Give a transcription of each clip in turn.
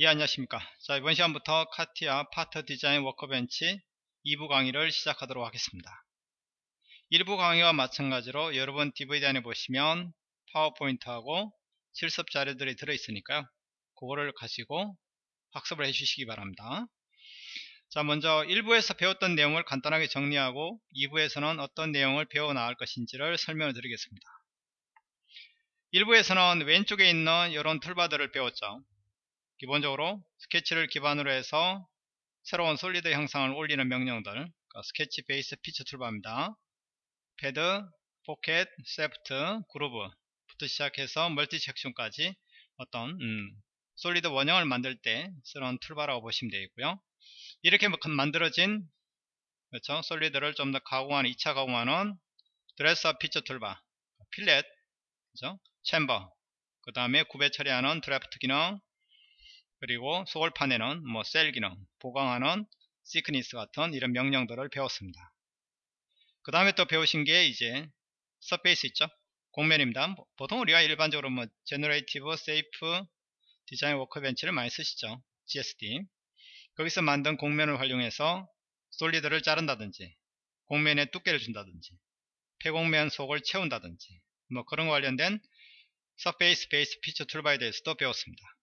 예 안녕하십니까. 자 이번 시간부터 카티아 파트 디자인 워커벤치 2부 강의를 시작하도록 하겠습니다. 1부 강의와 마찬가지로 여러분 DVD 안에 보시면 파워포인트하고 실습 자료들이 들어있으니까요. 그거를 가지고 학습을 해 주시기 바랍니다. 자 먼저 1부에서 배웠던 내용을 간단하게 정리하고 2부에서는 어떤 내용을 배워 나갈 것인지를 설명을 드리겠습니다. 1부에서는 왼쪽에 있는 이런 toolbar들을 배웠죠 기본적으로 스케치를 기반으로 해서 새로운 solid 형상을 올리는 명령들 그러니까 sketch based feature toolbar입니다. pad, pocket, shaft, groove부터 시작해서 multi section까지 어떤 음, solid 원형을 만들 때 쓰는 toolbar라고 보시면 되겠고요. 이렇게 만들어진 그렇죠? solid를 좀 더 가공하는 2차 가공하는 dress-up feature toolbar fillet 그렇죠? chamfer 그 다음에 구배 처리하는 드래프트 기능 그리고 소울판에는 뭐 shell 기능, 보강하는 thickness 같은 이런 명령들을 배웠습니다. 그 다음에 또 배우신 게 이제 surface 있죠? 곡면입니다. 보통 우리가 일반적으로 뭐 generative shape design workbench를 많이 쓰시죠. GSD. 거기서 만든 곡면을 활용해서 solid를 자른다든지 곡면에 두께를 준다든지 폐곡면 속을 채운다든지 뭐 그런 관련된 surface based feature toolbar에 대해서도 배웠습니다.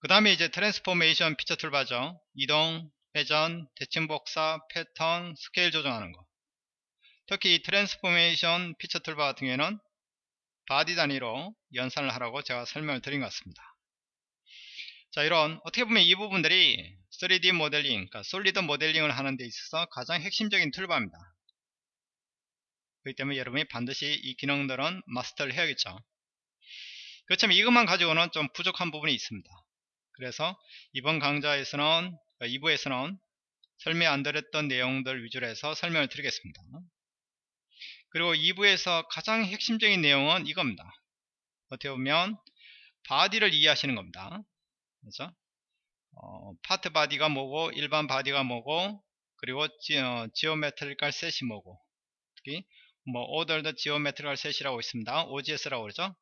그 다음에 이제 transformation feature toolbar죠. 이동, 회전, 대칭 복사, 패턴, 스케일 조정하는 거. 특히 이 transformation feature toolbar 같은 경우에는 body 단위로 연산을 하라고 제가 설명을 드린 것 같습니다. 자 이런 어떻게 보면 이 부분들이 3D 모델링, 그러니까 솔리드 모델링을 하는 데 있어서 가장 핵심적인 툴바입니다. 그렇기 때문에 여러분이 반드시 이 기능들은 마스터를 해야겠죠. 그렇지만 이것만 가지고는 좀 부족한 부분이 있습니다. 그래서 이번 강좌에서는 2부에서는 그러니까 설명 안 드렸던 내용들 위주로 해서 설명을 드리겠습니다. 그리고 2부에서 가장 핵심적인 내용은 이겁니다. 어떻게 보면 body를 이해하시는 겁니다. 그렇죠? 어, part body가 뭐고 일반 body가 뭐고 그리고 지, 어, geometrical set이 뭐고 특히 뭐 ordered geometrical set이라고 있습니다. OGS라고 그러죠.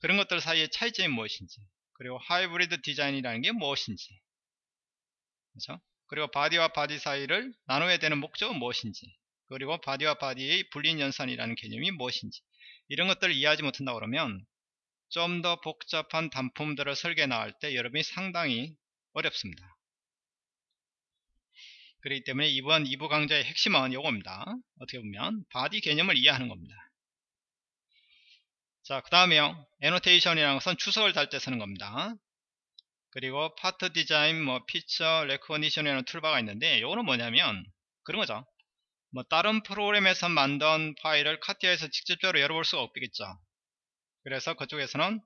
그런 것들 사이의 차이점이 무엇인지 그리고 hybrid design이라는 게 무엇인지 그렇죠? 그리고 body와 body 사이를 나눠야 되는 목적은 무엇인지 그리고 body와 body의 Boolean 연산이라는 개념이 무엇인지 이런 것들을 이해하지 못한다 그러면 좀 더 복잡한 단품들을 설계 나갈 때 여러분이 상당히 어렵습니다. 그렇기 때문에 이번 2부 강좌의 핵심은 이겁니다. 어떻게 보면 body 개념을 이해하는 겁니다. 자, 그 다음에요. annotation이라는 것은 주석을 달 때 쓰는 겁니다. 그리고 part design, 뭐 feature recognition이라는 toolbar가 있는데 이거는 뭐냐면 그런 거죠. 뭐 다른 프로그램에서 만든 파일을 CATIA에서 직접적으로 열어볼 수가 없겠죠. 그래서 그쪽에서는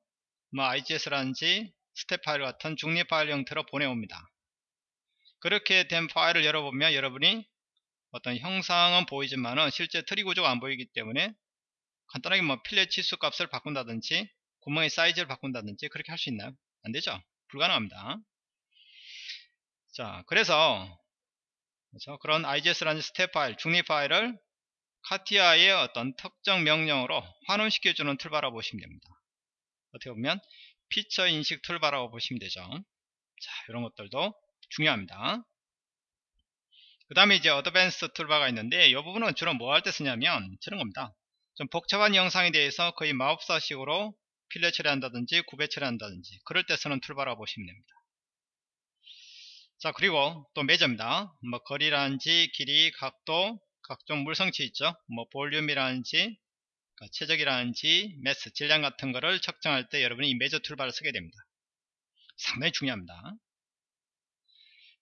뭐 IGS라든지 STEP 파일 같은 중립 파일 형태로 보내옵니다. 그렇게 된 파일을 열어보면 여러분이 어떤 형상은 보이지만은 실제 트리 구조가 안 보이기 때문에 간단하게 뭐 fillet 치수 값을 바꾼다든지 구멍의 사이즈를 바꾼다든지 그렇게 할 수 있나요? 안되죠? 불가능합니다. 자 그래서 그렇죠? 그런 IGS라는 STEP 파일, 중립 파일을 CATIA의 어떤 특정 명령으로 환원시켜주는 toolbar라고 보시면 됩니다. 어떻게 보면 feature 인식 toolbar라고 보시면 되죠. 자 이런 것들도 중요합니다. 그 다음에 이제 advance toolbar가 있는데 이 부분은 주로 뭐 할 때 쓰냐면 저런 겁니다. 좀 복잡한 형상에 대해서 거의 마법사식으로 fillet 처리한다든지 구배 처리한다든지 그럴 때 쓰는 toolbar라고 보시면 됩니다. 자 그리고 또 measure입니다. 뭐 거리라든지 길이, 각도, 각종 물성치 있죠. 뭐 볼륨이라든지 그러니까 체적이라든지 mass, 질량 같은 거를 측정할 때 여러분이 이 measure toolbar를 쓰게 됩니다. 상당히 중요합니다.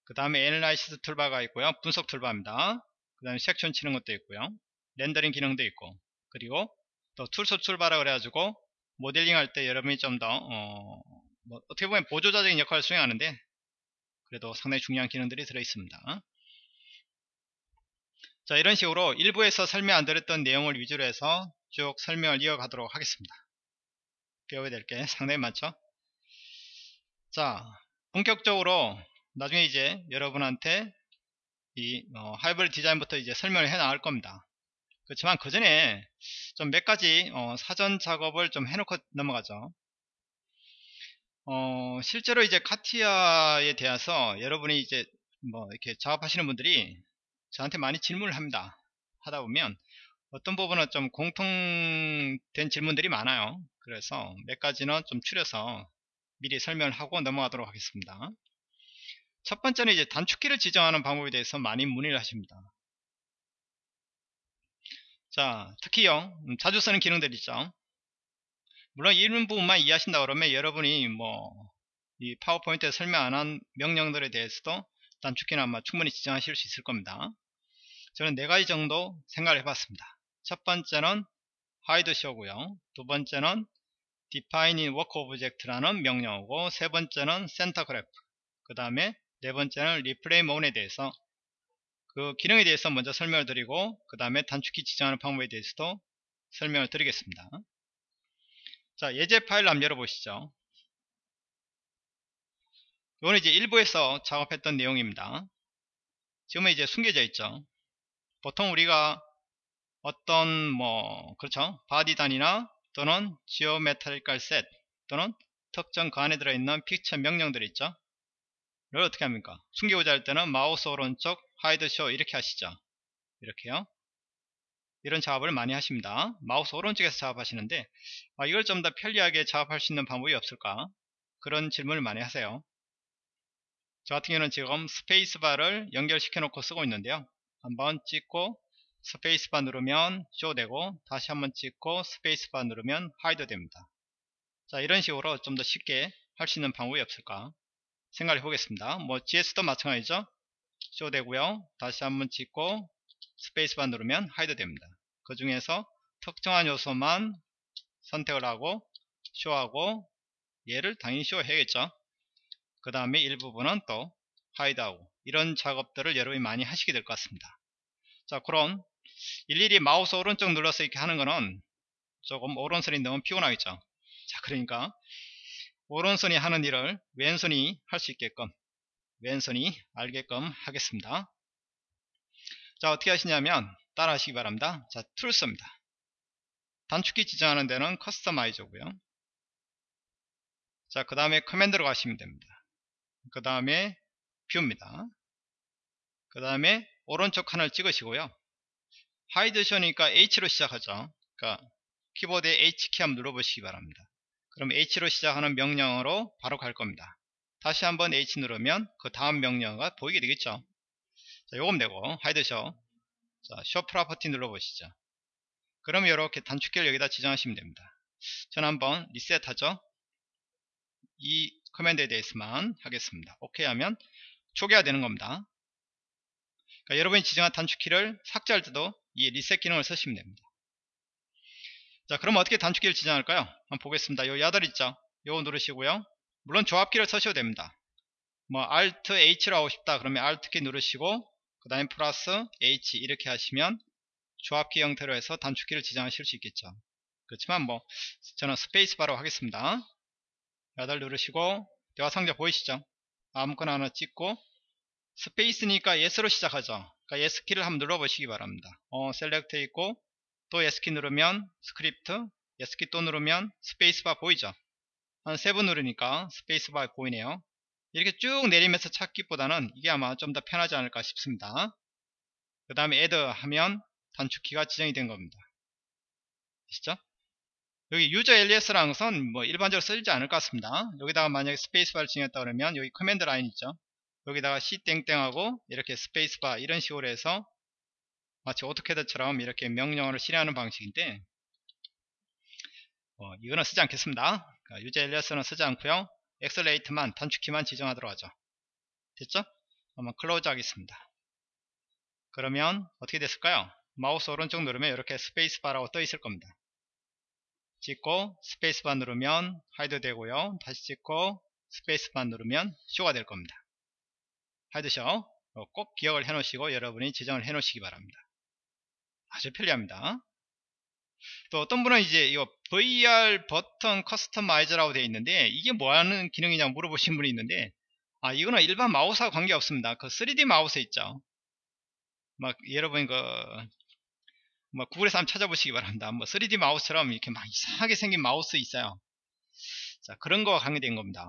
그 다음에 analysis toolbar가 있고요. 분석 toolbar입니다. 그 다음에 섹션 치는 것도 있고요. 렌더링 기능도 있고 그리고 또 tools toolbar라 그래가지고 모델링 할 때 여러분이 좀더 어, 뭐 어떻게 보면 보조자적인 역할을 수행하는데 그래도 상당히 중요한 기능들이 들어 있습니다. 자 이런 식으로 일부에서 설명 안 드렸던 내용을 위주로 해서 쭉 설명을 이어가도록 하겠습니다. 배워야 될 게 상당히 많죠? 자 본격적으로 나중에 이제 여러분한테 이 어, 하이브리드 디자인부터 이제 설명을 해 나갈 겁니다 그렇지만 그 전에 좀 몇 가지 어, 사전 작업을 좀 해놓고 넘어가죠. 어, 실제로 이제 카티아에 대해서 여러분이 이제 뭐 이렇게 작업하시는 분들이 저한테 많이 질문을 합니다. 하다 보면 어떤 부분은 좀 공통된 질문들이 많아요. 그래서 몇 가지는 좀 추려서 미리 설명을 하고 넘어가도록 하겠습니다. 첫 번째는 이제 단축키를 지정하는 방법에 대해서 많이 문의를 하십니다. 자, 특히요, 음, 자주 쓰는 기능들 있죠. 물론 이런 부분만 이해하신다 그러면 여러분이 뭐 이 파워포인트에 설명 안 한 명령들에 대해서도 단축키는 아마 충분히 지정하실 수 있을 겁니다. 저는 네 가지 정도 생각을 해봤습니다. 첫 번째는 hide show고요. 두 번째는 defining work object라는 명령어고 세 번째는 center graph 그 다음에 네 번째는 replay mode에 대해서 그 기능에 대해서 먼저 설명을 드리고 그 다음에 단축키 지정하는 방법에 대해서도 설명을 드리겠습니다. 자, 예제 파일 한번 열어보시죠. 이거는 이제 일부에서 작업했던 내용입니다. 지금은 이제 숨겨져 있죠. 보통 우리가 어떤 뭐 그렇죠 body 단위나 또는 geometrical set 또는 특정 그 안에 들어있는 픽처 명령들이 있죠. 이걸 어떻게 합니까? 숨기고자 할 때는 마우스 오른쪽 쇼 이렇게 하시죠. 이렇게요. 이런 작업을 많이 하십니다. 마우스 오른쪽에서 작업하시는데 아, 이걸 좀 더 편리하게 작업할 수 있는 방법이 없을까? 그런 질문을 많이 하세요. 저 같은 경우는 지금 스페이스바를 연결시켜 놓고 쓰고 있는데요. 한번 찍고 스페이스바 누르면 쇼 되고 다시 한번 찍고 스페이스바 누르면 hide 됩니다. 자 이런 식으로 좀 더 쉽게 할 수 있는 방법이 없을까 생각해 보겠습니다. 뭐 GS도 마찬가지죠. 쇼 되고요. 다시 한번 찍고 스페이스바 누르면 hide 됩니다. 그 중에서 특정한 요소만 선택을 하고 show하고 얘를 당연히 쇼 해야겠죠. 그 다음에 일부분은 또 hide하고 이런 작업들을 여러분이 많이 하시게 될 것 같습니다. 자 그럼 일일이 마우스 오른쪽 눌러서 이렇게 하는 거는 조금 오른손이 너무 피곤하겠죠. 자 그러니까 오른손이 하는 일을 왼손이 할 수 있게끔 왼손이 알게끔 하겠습니다. 자 어떻게 하시냐면 따라 하시기 바랍니다. 자 tools입니다. 단축키 지정하는 데는 customize고요. 자 그 다음에 command로 가시면 됩니다. 그 다음에 view입니다. 그 다음에 오른쪽 칸을 찍으시고요. hide show니까 H로 시작하죠. 그러니까 키보드에 H키 한번 눌러보시기 바랍니다. 그럼 H로 시작하는 명령어로 바로 갈 겁니다 다시 한번 H 누르면 그 다음 명령어가 보이게 되겠죠 자, 요거 되고 hide show 자, show property 눌러보시죠. 그럼 이렇게 단축키를 여기다 지정하시면 됩니다. 저는 한번 리셋하죠. 이 command에 대해서만 하겠습니다. 오케이 하면 초기화 되는 겁니다. 그러니까 여러분이 지정한 단축키를 삭제할 때도 이 리셋 기능을 쓰시면 됩니다. 자, 그럼 어떻게 단축키를 지정할까요? 한번 보겠습니다. 요 야들 있죠? 요거 누르시고요. 물론 조합키를 쓰셔도 됩니다. 뭐 Alt H로 하고 싶다 그러면 Alt 키 누르시고 그 다음에 플러스 H 이렇게 하시면 조합키 형태로 해서 단축키를 지정하실 수 있겠죠. 그렇지만 뭐 저는 스페이스바로 하겠습니다. 야달 누르시고 대화 상자 보이시죠? 아무거나 하나 찍고 스페이스니까 S로 시작하죠. 그러니까 S 키를 한번 눌러보시기 바랍니다. 어, select 있고 또 S 키 누르면 스크립트 S 키 또 누르면 스페이스바 보이죠? 한 세 번 누르니까 스페이스바 보이네요. 이렇게 쭉 내리면서 찾기보다는 이게 아마 좀 더 편하지 않을까 싶습니다. 그 다음에 add 하면 단축키가 지정이 된 겁니다. 아시죠? 여기 user alias라는 것은 뭐 일반적으로 쓰지 않을 것 같습니다. 여기다가 만약에 스페이스바를 지정했다 그러면 여기 command line 있죠. 여기다가 c 땡땡하고 이렇게 스페이스바 이런 식으로 해서 마치 오토캐드처럼 이렇게 명령어를 실행하는 방식인데 어, 이거는 쓰지 않겠습니다. 그러니까 user alias는 쓰지 않고요. accelerate만 단축키만 지정하도록 하죠. 됐죠? 한번 close 하겠습니다. 그러면 어떻게 됐을까요? 마우스 오른쪽 누르면 이렇게 스페이스바라고 떠 있을 겁니다. 찍고 스페이스바 누르면 hide 되고요. 다시 찍고 스페이스바 누르면 show가 될 겁니다. hide show 꼭 기억을 해 놓으시고 여러분이 지정을 해 놓으시기 바랍니다. 아주 편리합니다. 또 어떤 분은 이제 이거 VR 버튼 customizer라고 되어 있는데 이게 뭐 하는 기능이냐 물어보신 분이 있는데 아 이거는 일반 마우스와 관계 없습니다. 그 3D 마우스 있죠. 막 여러분 그 뭐 구글에서 한번 찾아보시기 바랍니다. 뭐 3D 마우스처럼 이렇게 막 이상하게 생긴 마우스 있어요. 자 그런 거와 관계된 겁니다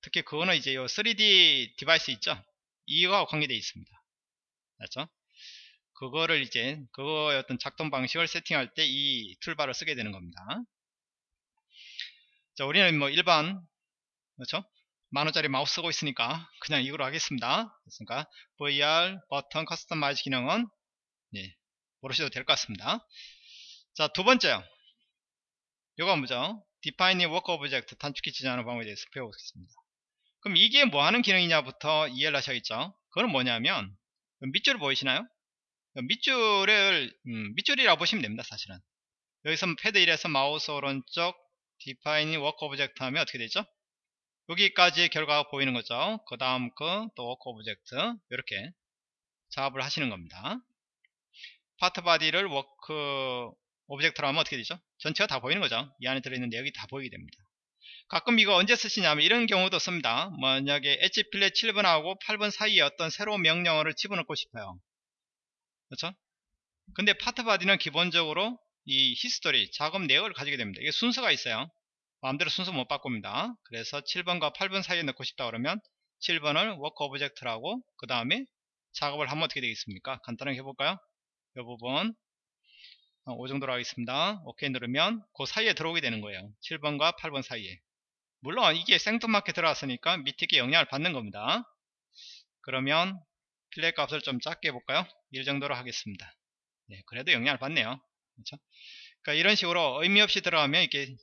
특히 그거는 이제 요 3D device 있죠 이거와 관계되어 있습니다 맞죠 그거를 이제 그거의 어떤 작동 방식을 세팅할 때 이 툴바를 쓰게 되는 겁니다. 자 우리는 뭐 일반 그렇죠? 만원짜리 마우스 쓰고 있으니까 그냥 이거로 하겠습니다. 그러니까? VR 버튼 customize 기능은 예, 모르셔도 될 것 같습니다. 자 두 번째요. 요거 뭐죠. Define in Work Object 단축키 지정하는 방법에 대해서 배워보겠습니다. 그럼 이게 뭐 하는 기능이냐부터 이해를 하셔야겠죠? 그건 뭐냐면 밑줄 보이시나요 밑줄을 음, 밑줄이라고 보시면 됩니다 사실은. 여기서 패드 1에서 마우스 오른쪽 Define in Work Object 하면 어떻게 되죠? 여기까지 결과가 보이는 거죠. 그 다음 거 또 Work Object 이렇게 작업을 하시는 겁니다. part body를 work object로 하면 어떻게 되죠? 전체가 다 보이는 거죠. 이 안에 들어있는 내역이 다 보이게 됩니다. 가끔 이거 언제 쓰시냐면 이런 경우도 씁니다. 만약에 edge fillet 7번하고 8번 사이에 어떤 새로운 명령어를 집어넣고 싶어요 그렇죠? 근데 part body는 기본적으로 이 history 작업 내역을 가지게 됩니다. 이게 순서가 있어요. 마음대로 순서 못 바꿉니다. 그래서 7번과 8번 사이에 넣고 싶다 그러면 7번을 work object하고 그 다음에 작업을 하면 어떻게 되겠습니까? 간단하게 해볼까요? 이 부분. 5 어, 정도로 하겠습니다. 오케이 누르면 그 사이에 들어오게 되는 거예요. 7번과 8번 사이에. 물론 이게 생뚱맞게 들어왔으니까 밑에 게 영향을 받는 겁니다. 그러면 fillet 값을 좀 작게 해볼까요 1 정도로 하겠습니다 네, 그래도 영향을 받네요 그렇죠? 그러니까 이런 식으로 의미 없이 들어가면 이게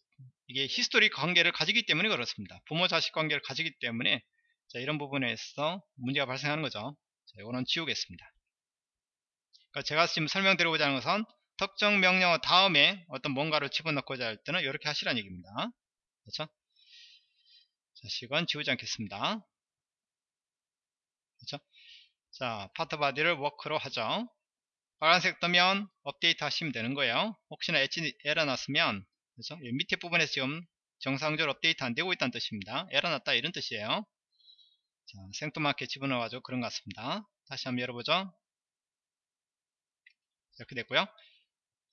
이게 history 관계를 가지기 때문에 그렇습니다 부모 자식 관계를 가지기 때문에 자, 이런 부분에서 문제가 발생하는 거죠 자, 이거는 지우겠습니다 그러니까 제가 지금 설명드리고자 하는 것은 특정 명령어 다음에 어떤 뭔가를 집어넣고자 할 때는 이렇게 하시라는 얘기입니다. 그렇죠? 자, 시간 지우지 않겠습니다. 그렇죠? 자, part body를 work로 하죠. 빨간색 뜨면 업데이트 하시면 되는 거예요. 혹시나 엣지 에러 났으면 그렇죠? 밑에 부분에서 지금 정상적으로 업데이트 안 되고 있다는 뜻입니다. 에러 났다 이런 뜻이에요. 자, 생뚱맞게 집어넣어 가지고 그런 것 같습니다. 다시 한번 열어보죠. 이렇게 됐고요.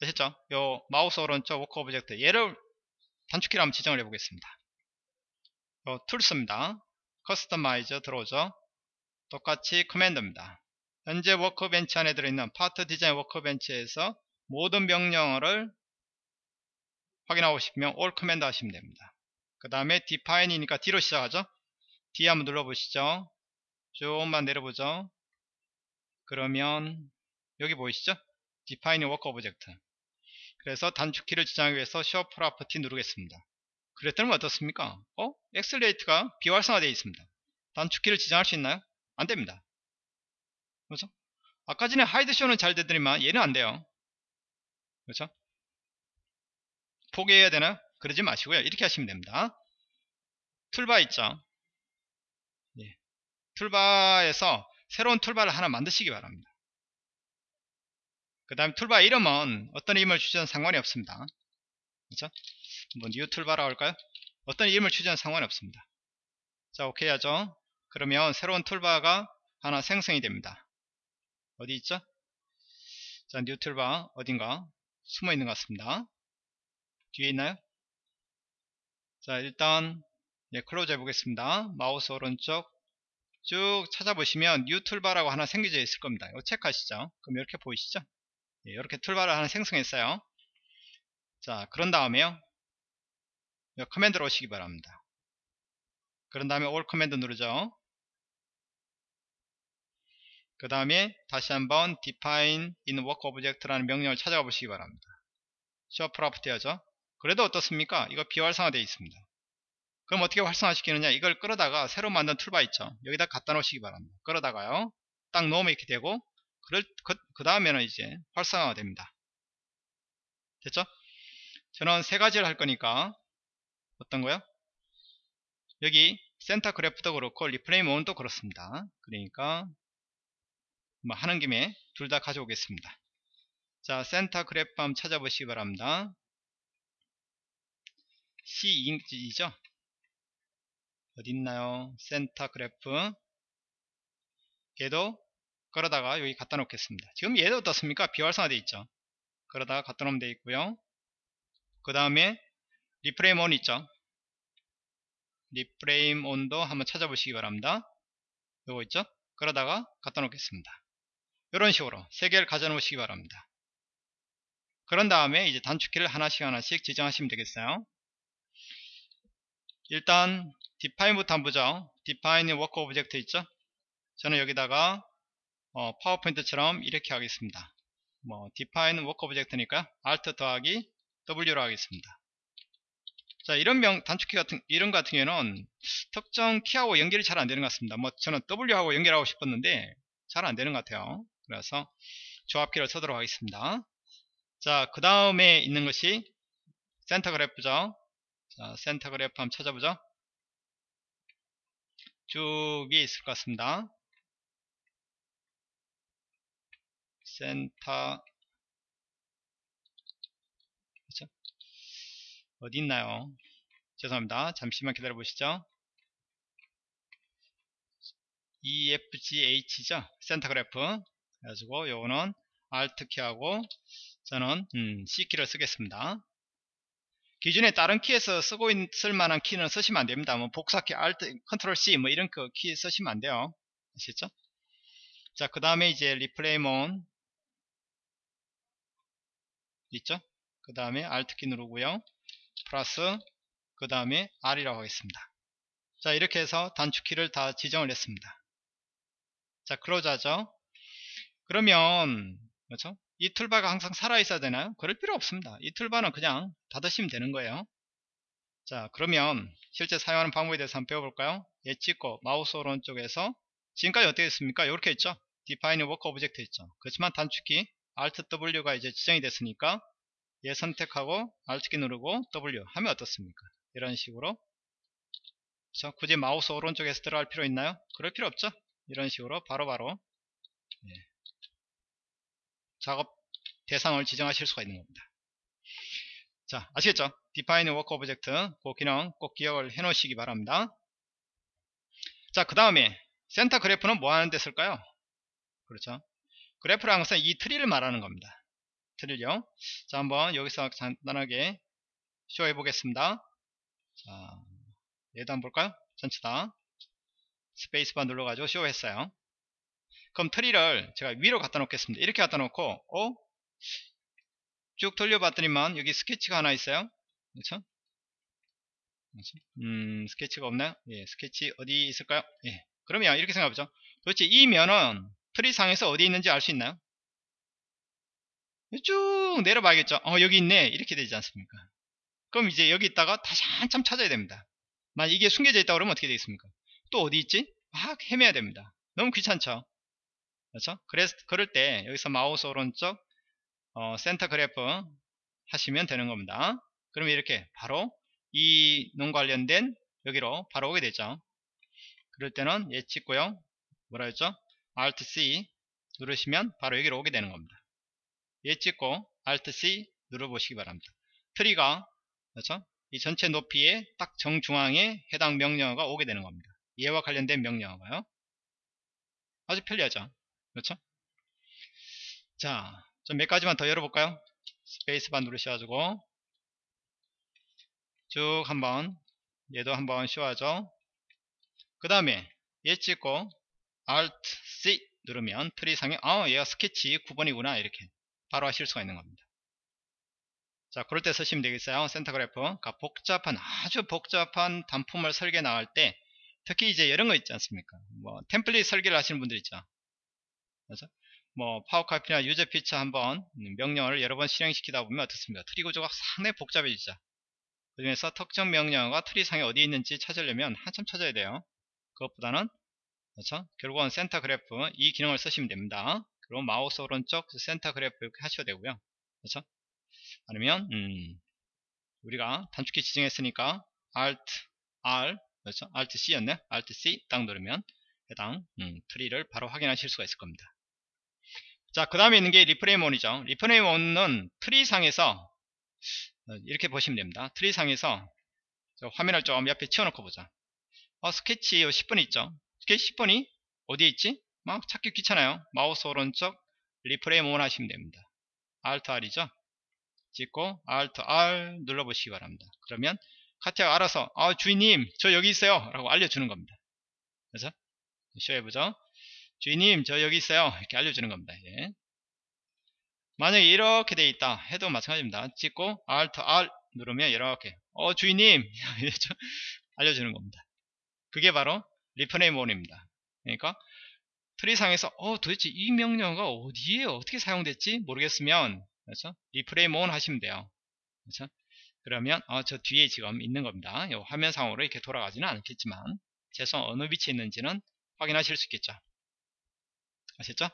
되셨죠? 요 마우스 오른쪽 work object 얘를 단축키로 한번 지정을 해보겠습니다. 요 tools입니다. customize 들어오죠? 똑같이 command입니다. 현재 workbench 안에 들어있는 part design workbench에서 모든 명령어를 확인하고 싶으면 all command 하시면 됩니다. 그 다음에 define이니까 D로 시작하죠? D 한번 눌러보시죠. 조금만 내려보죠. 그러면 여기 보이시죠? define in work object 그래서 단축키를 지정하기 위해서 show property 누르겠습니다 그랬더니 어떻습니까 어? accelerate가 비활성화되어 있습니다 단축키를 지정할 수 있나요? 안 됩니다 그렇죠? 아까 전에 hide show는 잘 되더니만 얘는 안 돼요 그렇죠? 포기해야 되나? 그러지 마시고요 이렇게 하시면 됩니다 툴바 있죠 예. 툴바에서 새로운 툴바를 하나 만드시기 바랍니다 그 다음 툴바 이름은 어떤 이름을 주셔도 상관이 없습니다. 그렇죠? 뭐 New Toolbar라고 할까요? 어떤 이름을 주셔도 상관이 없습니다. 자 오케이 하죠. 그러면 새로운 툴바가 하나 생성이 됩니다. 어디 있죠? 자, New Toolbar 어딘가 숨어 있는 것 같습니다. 뒤에 있나요? 자, 일단 예, close 해보겠습니다. 마우스 오른쪽 쭉 찾아보시면 New Toolbar라고 하나 생겨져 있을 겁니다. 이거 체크하시죠. 그럼 이렇게 보이시죠? 이렇게 툴바를 하나 생성했어요 자 그런 다음에요 command로 오시기 바랍니다 그런 다음에 all command 누르죠 그 다음에 다시 한번 define in work object라는 명령을 찾아가 보시기 바랍니다 show property 하죠 그래도 어떻습니까 이거 비활성화 되어 있습니다 그럼 어떻게 활성화 시키느냐 이걸 끌어다가 새로 만든 툴바 있죠 여기다 갖다 놓으시기 바랍니다 끌어다가요 딱 놓으면 이렇게 되고 그럴, 그, 그 다음에는 이제 활성화가 됩니다. 됐죠? 저는 세 가지를 할 거니까 어떤 거요? 여기 center graph도 그렇고 reframe on도 그렇습니다. 그러니까 뭐 하는 김에 둘 다 가져오겠습니다. 자 center graph 한번 찾아보시기 바랍니다. C2죠? 어디 있나요? center graph 얘도 끌어다가 여기 갖다 놓겠습니다. 지금 얘도 어떻습니까? 비활성화 되어 있죠. 끌어다가 갖다 놓으면 되어 있고요. 그 다음에 reframe on 있죠 reframe on도 한번 찾아보시기 바랍니다 요거 있죠 끌어다가 갖다 놓겠습니다 이런 식으로 세 개를 가져 놓으시기 바랍니다. 그런 다음에 이제 단축키를 하나씩 하나씩 지정하시면 되겠어요. 일단 define부터 한번 보죠 define work object 있죠? 저는 여기다가 어, 파워포인트처럼 이렇게 하겠습니다. 뭐 define work object니까? alt 더하기 w로 하겠습니다. 자 이런 명 단축키 같은 이런 같은 경우는 특정 키하고 연결이 잘 안 되는 것 같습니다. 뭐 저는 W하고 연결하고 싶었는데 잘 안 되는 것 같아요 그래서 조합키를 쓰도록 하겠습니다 자 그 다음에 있는 것이 center graph죠 자 center graph 한번 찾아보죠 쭉 위에 있을 것 같습니다 센터 그렇죠? 어디 있나요? 죄송합니다. 잠시만 기다려 보시죠. EFGH죠. center graph. 그래가지고 요거는 Alt 키하고 저는 음, C 키를 쓰겠습니다. 기존에 다른 키에서 쓰고 있을 만한 키는 쓰시면 안 됩니다. 뭐 복사키 Alt, Ctrl C 뭐 이런 키 쓰시면 안 돼요. 아시죠? 자, 그 다음에 이제 reframe on 있죠? 그 다음에 Alt 키 누르고요. 플러스 그 다음에 R이라고 하겠습니다. 자 이렇게 해서 단축키를 다 지정을 했습니다. 자 close하죠. 그러면 그렇죠? 이 툴바가 항상 살아 있어야 되나요? 그럴 필요 없습니다. 이 툴바는 그냥 닫으시면 되는 거예요. 자 그러면 실제 사용하는 방법에 대해서 한번 배워볼까요? 예 찍고 마우스 오른쪽에서 지금까지 어떻게 했습니까? 이렇게 했죠. define work object 했죠. 그렇지만 단축키 Alt W가 이제 지정이 됐으니까 얘 선택하고 Alt키 누르고 W 하면 어떻습니까? 이런 식으로 그렇죠? 굳이 마우스 오른쪽에서 들어갈 필요 있나요? 그럴 필요 없죠? 이런 식으로 바로바로 바로 예. 작업 대상을 지정하실 수가 있는 겁니다. 자 아시겠죠? Define Work Object 그 기능 꼭 기억을 해 놓으시기 바랍니다. 자 그 다음에 center graph는 뭐 하는 데 쓸까요? 그렇죠? 그래프라는 것은 이 트리를 말하는 겁니다. 트릴요. 자, 한번 여기서 간단하게 show해 보겠습니다. 자, 얘도 한번 볼까요? 전체 다. 스페이스바 눌러가지고 show했어요. 그럼 트리를 제가 위로 갖다 놓겠습니다. 이렇게 갖다 놓고, 어? 쭉 돌려봤더니만 여기 스케치가 하나 있어요. 그렇죠? 음, 스케치가 없나요? 예, 스케치 어디 있을까요? 예. 그러면 이렇게 생각해보죠. 도대체 이 면은 트리 상에서 어디 있는지 알 수 있나요? 쭉 내려봐야겠죠. 어, 여기 있네. 이렇게 되지 않습니까? 그럼 이제 여기 있다가 다시 한참 찾아야 됩니다. 만약 이게 숨겨져 있다 그러면 어떻게 되겠습니까? 또 어디 있지? 막 헤매야 됩니다. 너무 귀찮죠? 그렇죠? 그래서 그럴 때 여기서 마우스 오른쪽 어, 센터 그래프 하시면 되는 겁니다. 그러면 이렇게 바로 이 논 관련된 여기로 바로 오게 되죠. 그럴 때는 예 찍고요. 뭐라 했죠? Alt C 누르시면 바로 여기로 오게 되는 겁니다. 얘 찍고 Alt C 눌러보시기 바랍니다. 트리가 그렇죠? 이 전체 높이의 딱 정중앙에 해당 명령어가 오게 되는 겁니다. 얘와 관련된 명령어가요. 아주 편리하죠. 그렇죠? 자, 좀 몇 가지만 더 열어볼까요? 스페이스바 누르셔가지고 쭉 한번 얘도 한번 show하죠. 그 다음에 얘 찍고 Alt C 누르면 트리 상에 아 얘가 스케치 9번이구나 이렇게 바로 아실 수가 있는 겁니다. 자, 그럴 때 쓰시면 되겠어요. center graph. 그러니까 복잡한, 아주 복잡한 단품을 설계 나갈 때, 특히 이제 이런 거 있지 않습니까? 뭐, 템플릿 설계를 하시는 분들 있죠. 그래서, 뭐, power copy나 user feature 한번 명령어를 여러 번 실행시키다 보면 어떻습니까? 트리 구조가 상당히 복잡해지죠. 그 중에서 특정 명령어가 트리 상에 어디 있는지 찾으려면 한참 찾아야 돼요. 그것보다는, 그렇죠? 결국은 center graph 이 기능을 쓰시면 됩니다. 그리고 마우스 오른쪽 center graph 이렇게 하셔도 되고요. 그렇죠? 아니면 음, 우리가 단축키 지정했으니까 Alt R 그렇죠? Alt C였네. Alt C 딱 누르면 해당 음, 트리를 바로 확인하실 수가 있을 겁니다. 자, 그 다음에 있는 게 reframe on이죠. reframe on은 트리 상에서 어, 이렇게 보시면 됩니다. 트리 상에서 화면을 좀 옆에 치워놓고 보자. 어, 스케치 10번 있죠. 스케치 10번이 어디에 있지? 막 찾기 귀찮아요. 마우스 오른쪽 reframe on 하시면 됩니다. Alt R이죠. 찍고 Alt R 눌러보시기 바랍니다. 그러면 CATIA가 알아서 아 주인님 저 여기 있어요 라고 알려주는 겁니다. 그래서 show해보죠. 주인님 저 여기 있어요 이렇게 알려주는 겁니다. 예. 만약에 이렇게 돼 있다 해도 마찬가지입니다. 찍고 Alt R 누르면 이렇게 어 주인님 알려주는 겁니다. 그게 바로 Reframe On입니다. 그러니까 tree상에서 어 도대체 이 명령어가 어디에 어떻게 사용됐지 모르겠으면 그렇죠? Reframe On 하시면 돼요. 그렇죠? 그러면 어, 저 뒤에 지금 있는 겁니다. 화면상으로 이렇게 돌아가지는 않겠지만 최소 어느 위치에 있는지는 확인하실 수 있겠죠. 아셨죠?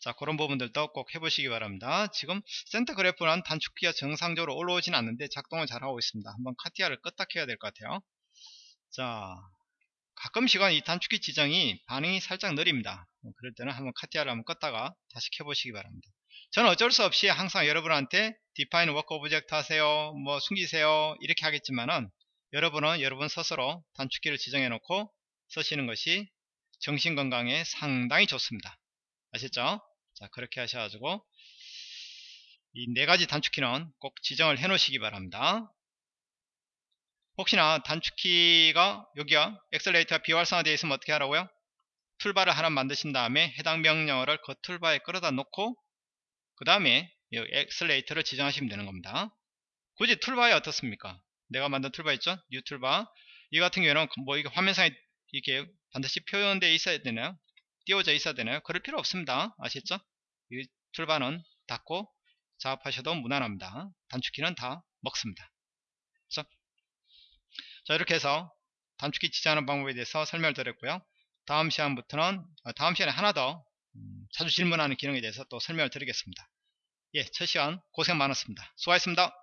자 그런 부분들도 꼭 해보시기 바랍니다. 지금 센터 그래프는 단축키가 정상적으로 올라오진 않는데 작동을 잘 하고 있습니다. 한번 카티아를 껐다 켜야 될 것 같아요. 자 가끔씩은 이 단축키 지정이 반응이 살짝 느립니다. 그럴 때는 한번 카티아를 한번 껐다가 다시 켜보시기 바랍니다. 저는 어쩔 수 없이 항상 여러분한테 define work object 하세요, 뭐 숨기세요 이렇게 하겠지만은 여러분은 여러분 스스로 단축키를 지정해 놓고 쓰시는 것이 정신건강에 상당히 좋습니다. 아셨죠? 자 그렇게 하셔가지고 이 네 가지 단축키는 꼭 지정을 해 놓으시기 바랍니다. 혹시나 단축키가 여기가 accelerator가 비활성화되어 있으면 어떻게 하라고요? toolbar를 하나 만드신 다음에 해당 명령어를 그 toolbar에 끌어다 놓고 그 다음에 accelerator를 지정하시면 되는 겁니다. 굳이 toolbar에 어떻습니까? 내가 만든 toolbar 있죠? new toolbar 이 같은 경우에는 뭐 이게 화면상에 이렇게 반드시 표현되어 있어야 되나요? 띄워져 있어야 되나요? 그럴 필요 없습니다. 아셨죠? 이 toolbar는 닫고 작업하셔도 무난합니다. 단축키는 다 먹습니다. 그래서 자 이렇게 해서 단축키 지정하는 방법에 대해서 설명을 드렸고요. 다음 시간부터는 어, 다음 시간에 하나 더 음, 자주 질문하는 기능에 대해서 또 설명을 드리겠습니다. 예, 첫 시간 고생 많았습니다. 수고하셨습니다.